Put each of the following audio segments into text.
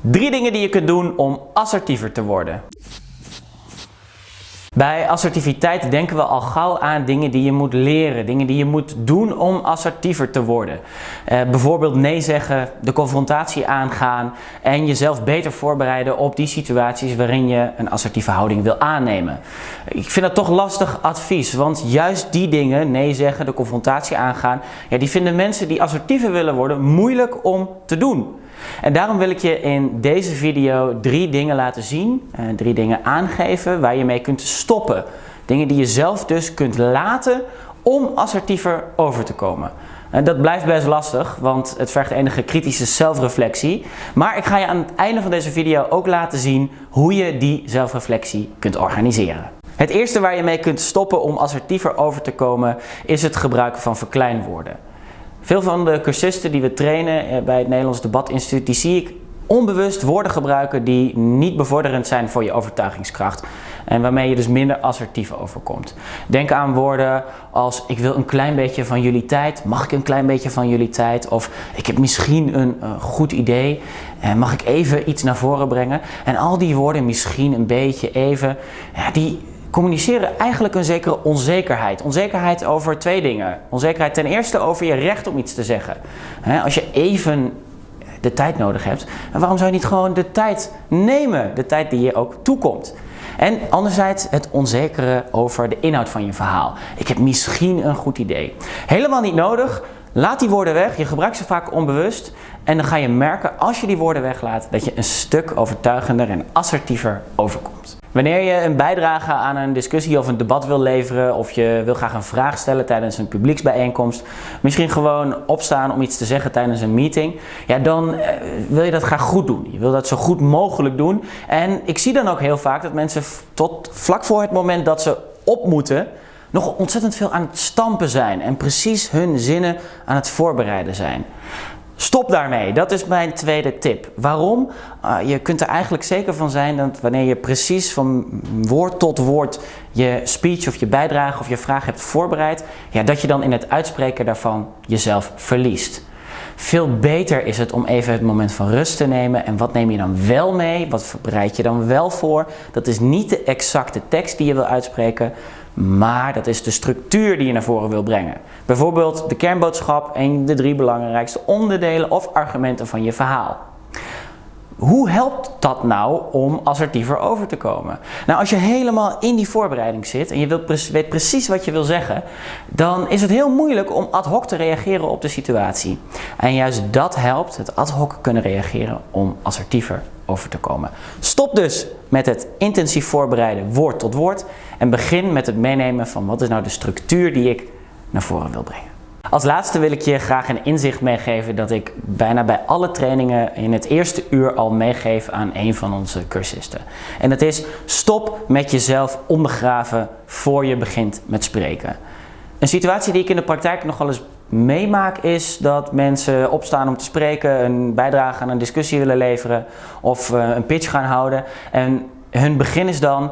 Drie dingen die je kunt doen om assertiever te worden. Bij assertiviteit denken we al gauw aan dingen die je moet leren, dingen die je moet doen om assertiever te worden. Eh, bijvoorbeeld nee zeggen, de confrontatie aangaan en jezelf beter voorbereiden op die situaties waarin je een assertieve houding wil aannemen. Ik vind dat toch lastig advies, want juist die dingen, nee zeggen, de confrontatie aangaan, ja, die vinden mensen die assertiever willen worden moeilijk om te doen. En daarom wil ik je in deze video drie dingen laten zien, eh, drie dingen aangeven waar je mee kunt stoppen. Dingen die je zelf dus kunt laten om assertiever over te komen. En dat blijft best lastig, want het vergt enige kritische zelfreflectie. Maar ik ga je aan het einde van deze video ook laten zien hoe je die zelfreflectie kunt organiseren. Het eerste waar je mee kunt stoppen om assertiever over te komen is het gebruiken van verkleinwoorden. Veel van de cursisten die we trainen eh, bij het Nederlands Debatinstituut, die zie ik onbewust woorden gebruiken die niet bevorderend zijn voor je overtuigingskracht. En waarmee je dus minder assertief overkomt. Denk aan woorden als ik wil een klein beetje van jullie tijd. Mag ik een klein beetje van jullie tijd? Of ik heb misschien een uh, goed idee. Uh, mag ik even iets naar voren brengen? En al die woorden misschien een beetje even. Ja, die, communiceren eigenlijk een zekere onzekerheid. Onzekerheid over twee dingen. Onzekerheid ten eerste over je recht om iets te zeggen. Als je even de tijd nodig hebt, waarom zou je niet gewoon de tijd nemen? De tijd die je ook toekomt. En anderzijds het onzekere over de inhoud van je verhaal. Ik heb misschien een goed idee. Helemaal niet nodig. Laat die woorden weg. Je gebruikt ze vaak onbewust. En dan ga je merken als je die woorden weglaat dat je een stuk overtuigender en assertiever overkomt. Wanneer je een bijdrage aan een discussie of een debat wil leveren of je wil graag een vraag stellen tijdens een publieksbijeenkomst, misschien gewoon opstaan om iets te zeggen tijdens een meeting, ja, dan eh, wil je dat graag goed doen. Je wil dat zo goed mogelijk doen. En ik zie dan ook heel vaak dat mensen tot vlak voor het moment dat ze op moeten, nog ontzettend veel aan het stampen zijn en precies hun zinnen aan het voorbereiden zijn. Stop daarmee. Dat is mijn tweede tip. Waarom? Uh, je kunt er eigenlijk zeker van zijn dat wanneer je precies van woord tot woord je speech of je bijdrage of je vraag hebt voorbereid, ja, dat je dan in het uitspreken daarvan jezelf verliest. Veel beter is het om even het moment van rust te nemen. En wat neem je dan wel mee? Wat bereid je dan wel voor? Dat is niet de exacte tekst die je wil uitspreken, maar dat is de structuur die je naar voren wil brengen. Bijvoorbeeld de kernboodschap en de drie belangrijkste onderdelen of argumenten van je verhaal. Hoe helpt dat nou om assertiever over te komen? Nou, als je helemaal in die voorbereiding zit en je weet precies wat je wil zeggen, dan is het heel moeilijk om ad hoc te reageren op de situatie. En juist dat helpt, het ad hoc kunnen reageren, om assertiever te komen. Stop dus met het intensief voorbereiden woord tot woord en begin met het meenemen van wat is nou de structuur die ik naar voren wil brengen. Als laatste wil ik je graag een inzicht meegeven dat ik bijna bij alle trainingen in het eerste uur al meegeef aan een van onze cursisten. En dat is stop met jezelf ondergraven voor je begint met spreken. Een situatie die ik in de praktijk nog wel eens meemaak is dat mensen opstaan om te spreken, een bijdrage aan een discussie willen leveren of uh, een pitch gaan houden. En hun begin is dan,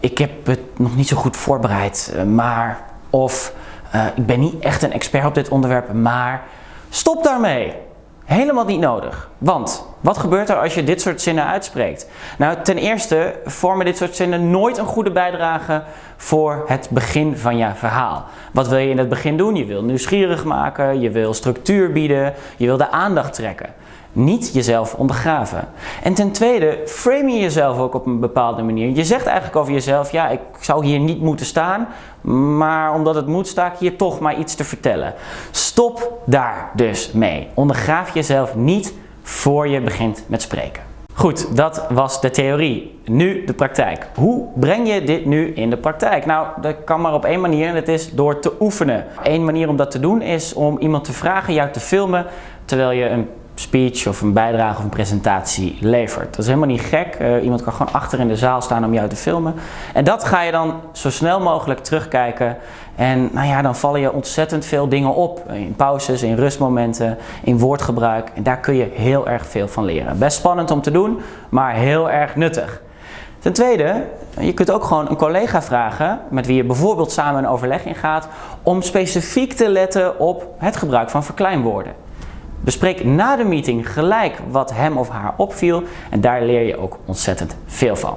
ik heb het nog niet zo goed voorbereid, eh, maar of uh, ik ben niet echt een expert op dit onderwerp, maar stop daarmee. Helemaal niet nodig. Want wat gebeurt er als je dit soort zinnen uitspreekt? Nou, ten eerste vormen dit soort zinnen nooit een goede bijdrage voor het begin van je verhaal. Wat wil je in het begin doen? Je wil nieuwsgierig maken, je wil structuur bieden, je wil de aandacht trekken. Niet jezelf ondergraven. En ten tweede, frame je jezelf ook op een bepaalde manier. Je zegt eigenlijk over jezelf, ja, ik zou hier niet moeten staan, maar omdat het moet, sta ik hier toch maar iets te vertellen. Stop daar dus mee. Ondergraaf jezelf niet voor je begint met spreken. Goed, dat was de theorie. Nu de praktijk. Hoe breng je dit nu in de praktijk? Nou, dat kan maar op één manier en dat is door te oefenen. Eén manier om dat te doen is om iemand te vragen jou te filmen terwijl je een speech of een bijdrage of een presentatie levert. Dat is helemaal niet gek. Uh, iemand kan gewoon achter in de zaal staan om jou te filmen. En dat ga je dan zo snel mogelijk terugkijken. En nou ja, dan vallen je ontzettend veel dingen op. In pauzes, in rustmomenten, in woordgebruik. En daar kun je heel erg veel van leren. Best spannend om te doen, maar heel erg nuttig. Ten tweede, je kunt ook gewoon een collega vragen, met wie je bijvoorbeeld samen een overleg ingaat, om specifiek te letten op het gebruik van verkleinwoorden. Bespreek na de meeting gelijk wat hem of haar opviel en daar leer je ook ontzettend veel van.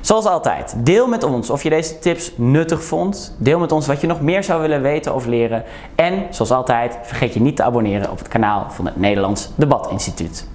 Zoals altijd, deel met ons of je deze tips nuttig vond. Deel met ons wat je nog meer zou willen weten of leren. En zoals altijd, vergeet je niet te abonneren op het kanaal van het Nederlands Debatinstituut.